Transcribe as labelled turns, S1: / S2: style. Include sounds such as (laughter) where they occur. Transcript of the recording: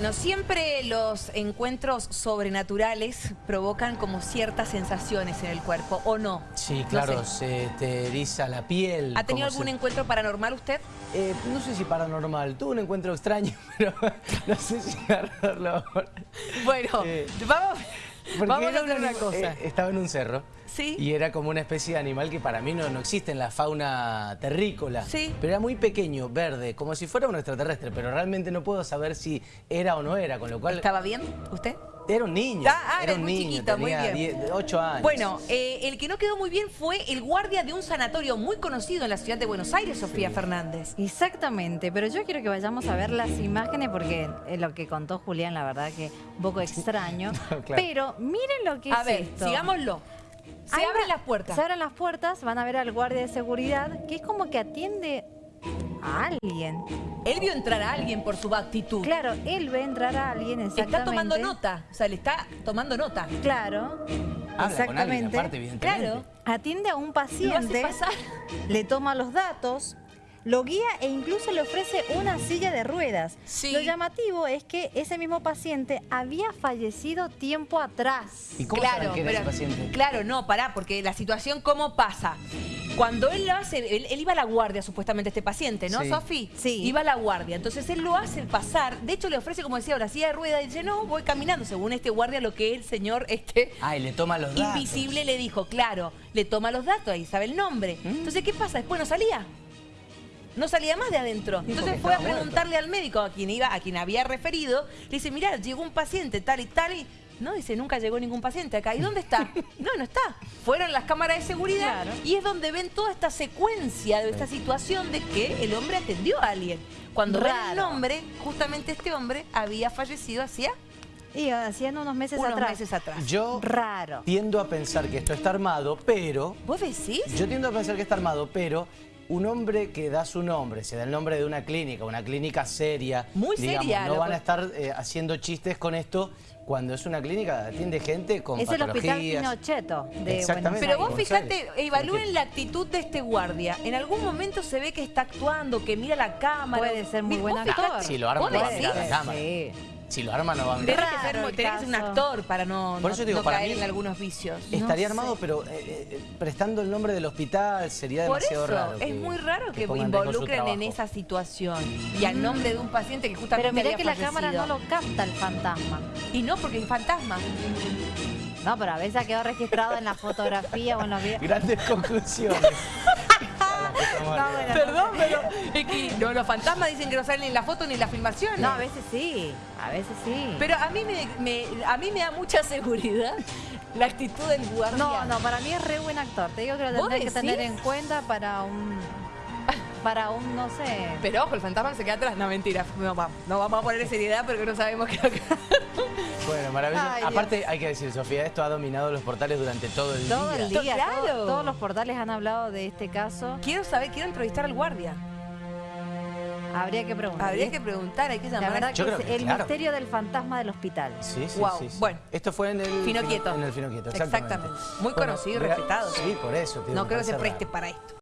S1: Bueno, siempre los encuentros sobrenaturales provocan como ciertas sensaciones en el cuerpo, ¿o no?
S2: Sí,
S1: No
S2: claro,
S1: sé.
S2: se te eriza la piel.
S1: ¿Ha tenido algún
S2: se-
S1: encuentro paranormal usted?
S2: Eh, no sé si paranormal, tuve un encuentro extraño, (laughs) pero no sé si agarrarlo ahora.
S1: Bueno,
S2: Eh,
S1: vamos,
S2: Porque
S1: vamos a
S2: un
S1: una cosa.
S2: eh, estaba en un cerro.
S1: Sí.
S2: Y era como una especie de animal que para mí no, no existe en la fauna terrícola.
S1: Sí.
S2: Pero era muy pequeño, verde, como si fuera un extraterrestre, pero realmente no puedo saber si era o no era, con lo cual...
S1: ¿Estaba bien usted?
S2: Era un niño.
S1: Ah, ah,
S2: era
S1: era
S2: un
S1: muy
S2: niño,
S1: chiquito, muy bien.
S2: 10 8 años.
S1: Bueno, eh, el que no quedó muy bien fue el guardia de un sanatorio muy conocido en la ciudad de Buenos Aires, Sofía Fernández.
S3: Exactamente, pero yo quiero que vayamos a ver las imágenes porque es lo que contó Julián, la verdad que un poco extraño. (laughs)
S2: Claro.
S3: Pero miren lo que
S1: A
S3: es
S1: ver,
S3: esto.
S1: sigámoslo. Se
S3: Ahí
S1: abren
S3: va-
S1: las puertas.
S3: Se abren las puertas, van a ver al guardia de seguridad, que es como que atiende a alguien.
S1: Él vio entrar a alguien por su actitud.
S3: Claro, él ve entrar a alguien exactamente.
S1: Está tomando nota, o sea, le está tomando nota.
S3: Claro,
S2: Habla con alguien
S3: exactamente.
S2: aparte, evidentemente.
S1: Claro.
S3: Atiende a un
S1: Lo
S3: paciente,
S1: hace pasar.
S3: le toma los datos, lo guía e incluso le ofrece una silla de ruedas.
S1: Sí.
S3: Lo llamativo es que ese mismo paciente había fallecido tiempo atrás.
S2: ¿Y cómo saben que era ese paciente?
S1: Claro, no, pará, porque la situación, ¿cómo pasa? Cuando él lo hace, él, él iba a la guardia supuestamente este paciente, ¿no,
S2: Sí.
S1: Sofi?
S3: Sí.
S1: Iba a la guardia. Entonces él lo hace pasar, de hecho le ofrece, como decía, ahora silla de rueda, y dice, no, voy caminando, según este guardia, lo que el señor este
S2: Ah, y le toma los datos.
S1: invisible le dijo, claro, le toma los datos, ahí sabe el nombre.
S2: ¿Mm?
S1: Entonces, ¿qué pasa? Después no salía. No salía más de adentro. Entonces fue a preguntarle al médico, a quien iba, a quien había referido, le dice, mirá, llegó un paciente tal y tal y. No, dice, nunca llegó ningún paciente acá. ¿Y dónde está? (laughs) No, no está. Fueron las cámaras de seguridad
S3: Claro.
S1: y es donde ven toda esta secuencia de esta situación de que el hombre atendió a alguien. Cuando ven el nombre, justamente este hombre había fallecido hacía
S3: Y hacían unos meses
S1: unos
S3: atrás.
S1: meses atrás.
S2: Yo
S3: Raro.
S2: tiendo a pensar que esto está armado, pero...
S1: ¿Vos decís?
S2: Yo tiendo a pensar que está armado, pero un hombre que da su nombre, se da el nombre de una clínica, una clínica seria.
S1: Muy
S2: digamos,
S1: seria,
S2: No van a estar eh, haciendo chistes con esto cuando es una clínica, atiende gente con
S3: Es el hospital
S2: patologías.
S3: Pinocheto de
S2: Exactamente.
S1: Pero vos
S3: Aires.
S1: evalúen la actitud de este guardia. En algún momento se ve que está actuando, que mira la cámara.
S3: Puede ser muy buen actor.
S1: fijate,
S2: Si lo arma, la cámara.
S3: Sí.
S2: Si lo arma no va a mirar.
S1: que ser,
S3: Raro el
S1: tenés que ser un actor para no,
S2: Por
S1: no-
S2: eso digo,
S1: no
S2: para
S1: caer
S2: mí-
S1: en algunos vicios.
S2: Estaría
S3: No
S2: armado,
S3: sé.
S2: pero eh, eh, prestando el nombre del hospital sería
S1: Por
S2: demasiado
S1: eso,
S2: raro.
S1: es
S2: que-
S1: muy raro que,
S2: su
S1: involucren en esa situación. Y al nombre de un paciente que justamente
S3: Pero mirá
S1: había
S3: que la cámara no lo capta el fantasma.
S1: Y no, porque es fantasma.
S3: No, pero a veces ha quedado registrado en la fotografía o en los videos.
S2: Grandes conclusiones. (laughs)
S1: Perdón, pero es que no, los fantasmas dicen que no salen ni en la foto ni en la filmación.
S3: No, a veces sí, a veces sí.
S1: Pero a mí me, me- a mí me da mucha seguridad la actitud del guardia.
S3: No, no, para mí es re buen actor. Te digo que lo
S1: ¿Vos
S3: tendré que tener en cuenta para un. Para un, no sé.
S1: Pero ojo, el fantasma se queda atrás. No, mentira. No, va- no vamos a poner seriedad porque no sabemos qué que...
S2: Bueno, maravilloso.
S3: Ay, Dios.
S2: Aparte, hay que decir, Sofía, esto ha dominado los portales durante todo el
S3: Todo
S2: día.
S3: el día,
S1: Claro.
S3: todo- todos los portales han hablado de este caso.
S1: Quiero saber, quiero entrevistar al guardia.
S3: Habría que preguntar.
S1: Habría que preguntar, hay que llamar
S3: La verdad
S1: a...
S2: Yo
S3: que
S2: creo
S3: es
S2: que
S3: el
S2: claro.
S3: misterio del fantasma del hospital.
S2: Sí, sí,
S1: Guau,
S2: sí, sí.
S1: bueno.
S2: Esto fue en el
S1: Fino Quieto.
S2: En el Fino Quieto, exactamente.
S1: Exactamente. Muy conocido y respetado.
S2: Sí, por eso. te digo,
S1: No creo que se preste para esto.